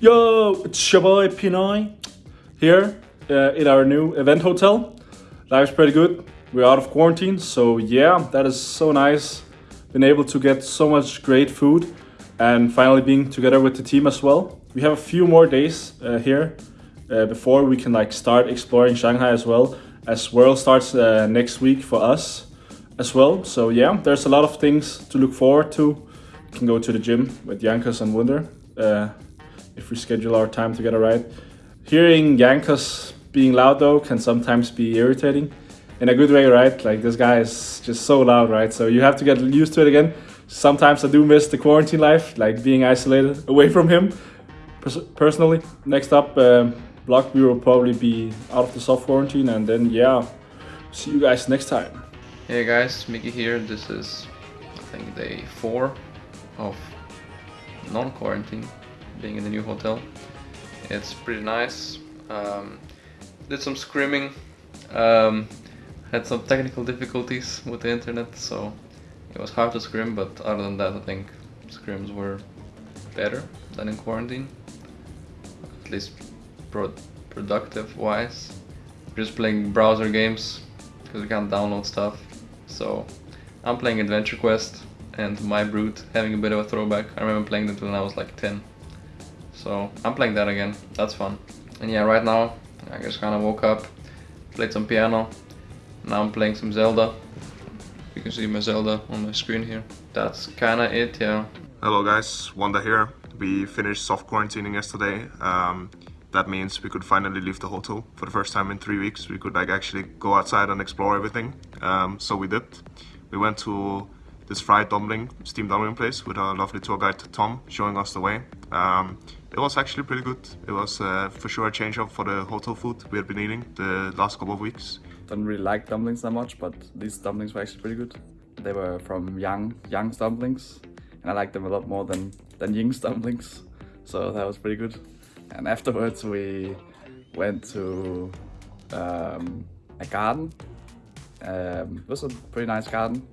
Yo, it's your boy Pinoy here uh, in our new event hotel. Life's pretty good. We're out of quarantine, so yeah, that is so nice. Been able to get so much great food and finally being together with the team as well. We have a few more days uh, here uh, before we can like start exploring Shanghai as well as World starts uh, next week for us as well. So yeah, there's a lot of things to look forward to. We can go to the gym with Jankos and Wunder uh, if we schedule our time together right. Hearing Jankos being loud though can sometimes be irritating in a good way, right? Like this guy is just so loud, right? So you have to get used to it again. Sometimes I do miss the quarantine life, like being isolated away from him. personally, next up, um, block we will probably be out of the soft quarantine, and then yeah, see you guys next time. Hey guys, Mikyx here. This is, I think, day four of non-quarantine, being in the new hotel. It's pretty nice. Um, did some scrimming. Um, had some technical difficulties with the internet, so it was hard to scrim, but other than that I think scrims were better than in quarantine. At least pro productive wise. Just playing browser games, because we can't download stuff. So I'm playing Adventure Quest and My Brute, having a bit of a throwback. I remember playing that when I was like 10. So I'm playing that again, that's fun. And yeah, right now I just kind of woke up, played some piano, now I'm playing some Zelda. You can see my Zelda on my screen here. That's kinda it, yeah. Hello guys, Wunder here. We finished soft quarantining yesterday. Um, that means we could finally leave the hotel for the first time in three weeks. We could like actually go outside and explore everything. Um, so we did. We went to this fried dumpling, steamed dumpling place with our lovely tour guide Tom showing us the way. Um, it was actually pretty good. It was uh, for sure a change up for the hotel food we had been eating the last couple of weeks don't really like dumplings that much, but these dumplings were actually pretty good. They were from Yang, Yang's dumplings, and I like them a lot more than, than Ying's dumplings, so that was pretty good. And afterwards we went to um, a garden. Um, it was a pretty nice garden.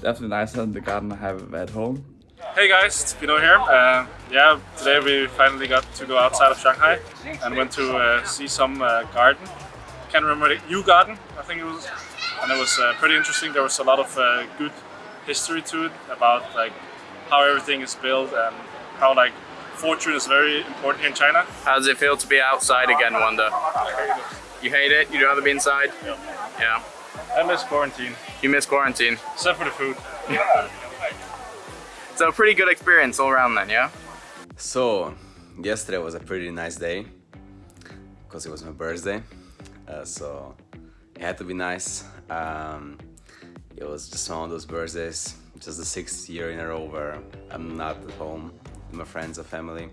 Definitely nicer than the garden I have at home. Hey guys, it's Pino here. Uh, yeah, today we finally got to go outside of Shanghai and went to uh, see some uh, garden can't remember the Yu Garden, I think it was, and it was uh, pretty interesting. There was a lot of uh, good history to it about like how everything is built and how like fortune is very important here in China. How does it feel to be outside again, Wunder? Hate you hate it? You'd rather be inside? Yeah. Yeah. I miss quarantine. You miss quarantine? Except for the food. so a pretty good experience all around then, yeah? So, yesterday was a pretty nice day because it was my birthday uh, so it had to be nice. Um, it was just one of those birthdays, just the sixth year in a row where I'm not at home with my friends or family.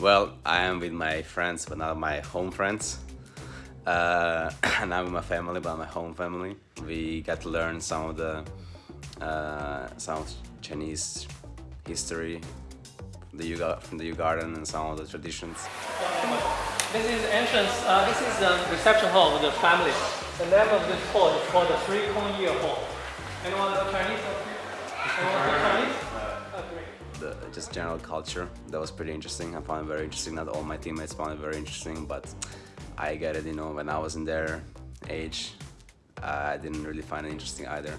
Well, I am with my friends, but not my home friends. Uh, and I'm with my family, but my home family. We got to learn some of the uh, some Chinese history from the from the Yu Garden and some of the traditions. This is entrance, uh, this is the reception hall of the family. The name of this hall is called the Three Kong Year Hall. Anyone Chinese? Anyone Chinese? Uh, the just general culture that was pretty interesting. I found it very interesting. Not all my teammates found it very interesting, but I get it. You know, when I was in their age, I didn't really find it interesting either.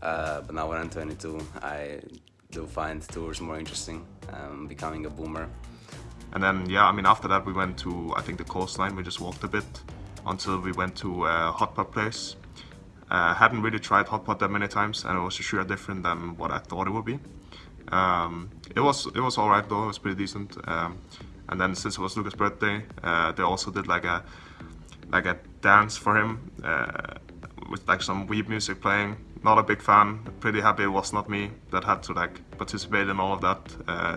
Uh, but now when I'm 22, I do find tours more interesting. Um, becoming a boomer. And then, yeah, I mean, after that we went to, I think, the coastline. We just walked a bit until we went to a hot pot place. Uh, hadn't really tried hot pot that many times, and it was sure different than what I thought it would be. Um, it was it was all right though. It was pretty decent. Um, and then since it was Lucas' birthday, uh, they also did like a like a dance for him uh, with like some weeb music playing. Not a big fan. Pretty happy it was not me that had to like participate in all of that. Uh,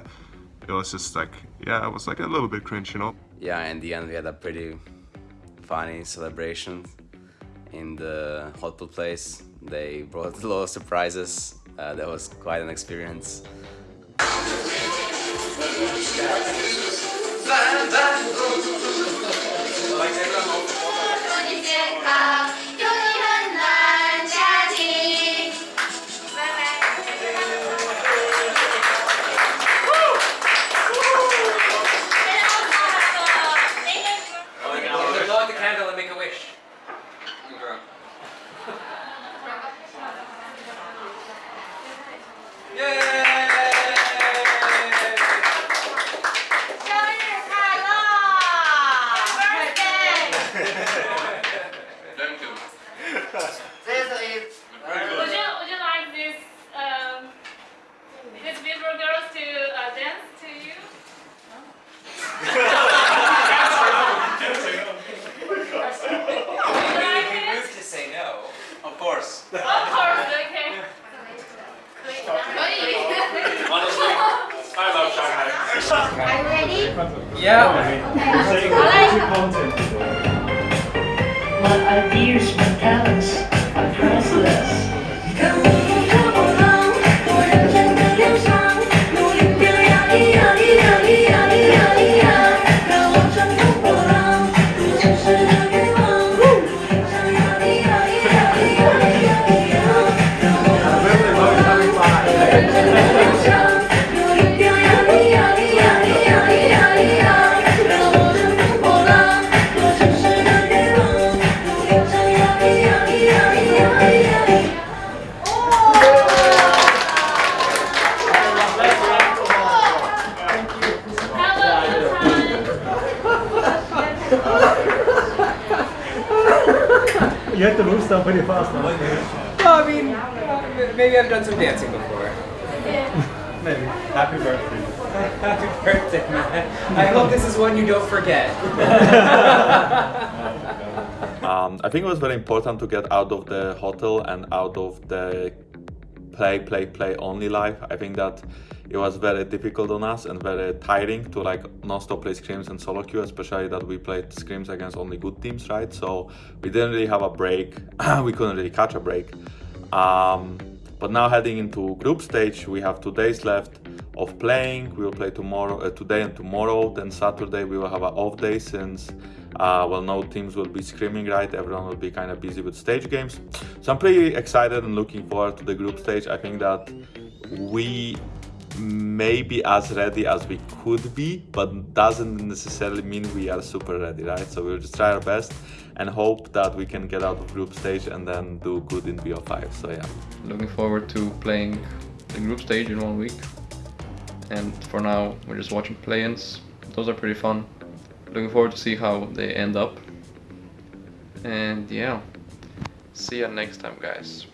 it was just like, yeah, it was like a little bit cringe, you know? Yeah, in the end we had a pretty funny celebration in the hotel place. They brought a lot of surprises. Uh, that was quite an experience. My ideas were talents You have to move stuff pretty fast now. Well, I mean, uh, maybe I've done some dancing before. Maybe. Happy birthday. Happy birthday, man. I hope this is one you don't forget. Um, I think it was very important to get out of the hotel and out of the play, play, play only life. I think that it was very difficult on us and very tiring to like non-stop play scrims and solo queue, especially that we played scrims against only good teams, right? So we didn't really have a break. we couldn't really catch a break. Um, but now heading into group stage, we have two days left of playing. We will play tomorrow, uh, today and tomorrow. Then Saturday we will have an off day since uh, well, no teams will be screaming, right? Everyone will be kind of busy with stage games. So I'm pretty excited and looking forward to the group stage. I think that we may be as ready as we could be, but doesn't necessarily mean we are super ready, right? So we'll just try our best and hope that we can get out of group stage and then do good in BO5. So yeah. Looking forward to playing the group stage in one week. And for now, we're just watching play-ins. Those are pretty fun. Looking forward to see how they end up. And yeah, see you next time, guys.